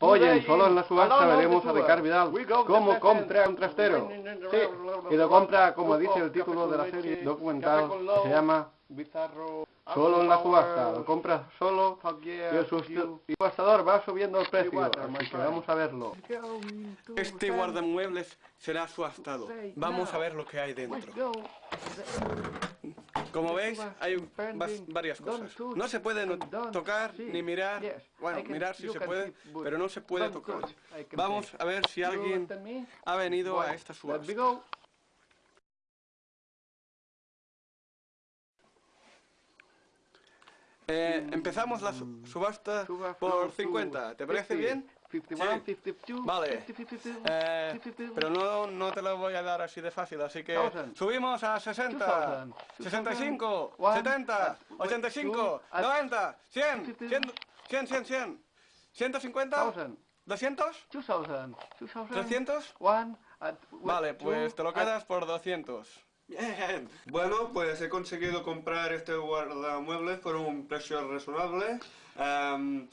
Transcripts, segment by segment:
Oye, solo en la subasta veremos a Ricard Vidal cómo compra un trastero. Sí, y lo compra, como dice el título de la serie documental, que se llama Solo en la subasta. Lo compra solo y el subastador va subiendo el precio. Así que vamos a verlo. Este guardamuebles será subastado. Vamos a ver lo que hay dentro. Como veis, hay varias cosas. No se puede tocar ni mirar. Bueno, mirar sí se puede, pero no se puede tocar. Vamos a ver si alguien ha venido a esta subasta. Eh, empezamos la subasta por 50. ¿Te parece bien? Sí. Vale. Eh, pero no, no te lo voy a dar así de fácil, así que subimos a 60, 65, 70, 85, 90, 100, 100, 100, 100, 100, 150, 200, 300. Vale, pues te lo quedas por 200. Bien. Bueno, pues he conseguido comprar este guardamuebles por un precio razonable. Eh,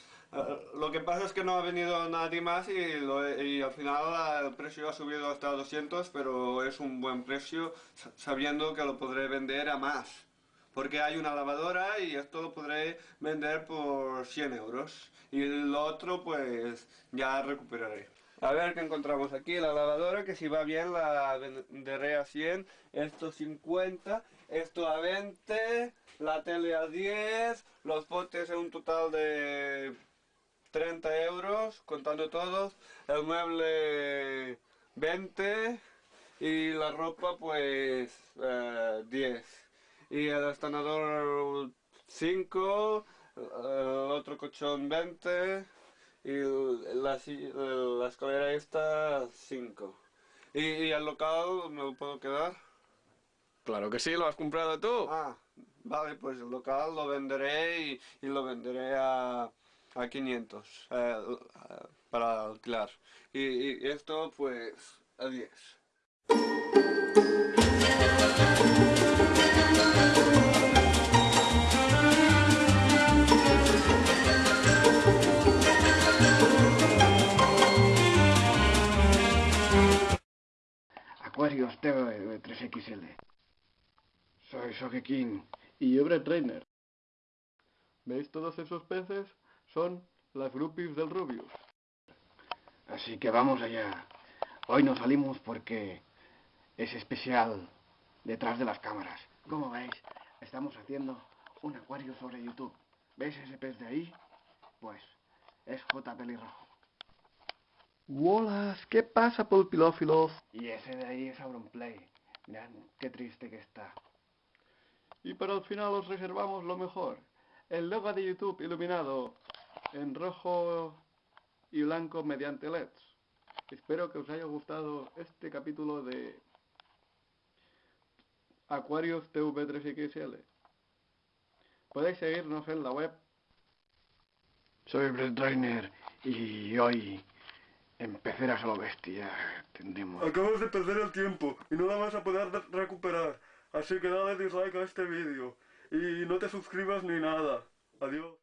lo que pasa es que no ha venido nadie más y, al final el precio ha subido hasta 200, pero es un buen precio sabiendo que lo podré vender a más. Porque hay una lavadora y esto lo podré vender por 100 euros. Y lo otro pues ya recuperaré. A ver qué encontramos aquí, la lavadora, que si va bien la venderé a 100, esto 50, esto a 20, la tele a 10, los potes en un total de 30 euros, contando todos, el mueble 20 y la ropa pues 10. Eh, y el estanador 5, el otro colchón 20 y la, la escalera esta 5. ¿Y, el local me lo puedo quedar? Claro que sí, lo has comprado tú. Ah, vale, pues el local lo venderé y, y lo venderé a a 500 eh, para alquilar. Y, esto pues a 10. Aquarius TV 3XL. Soy Sogeking y yo Trainer. ¿Veis todos esos peces? Son las groupies del Rubius. Así que vamos allá. Hoy nos salimos porque es especial detrás de las cámaras. Como veis, estamos haciendo un acuario sobre YouTube. ¿Veis ese pez de ahí? Pues es J. Pelirrojo. ¡Wolas! ¿Qué pasa, pulpilófilos? Y ese de ahí es Auronplay. Mirad qué triste que está. Y para el final os reservamos lo mejor. El logo de YouTube iluminado en rojo y blanco mediante LEDs. Espero que os haya gustado este capítulo de Aquarius TV3XL. Podéis seguirnos en la web. Soy Brett Trainer y hoy empezarás a lo bestia tendremos. Acabas de perder el tiempo y no la vas a poder recuperar. Así que dale dislike a este vídeo y no te suscribas ni nada. Adiós.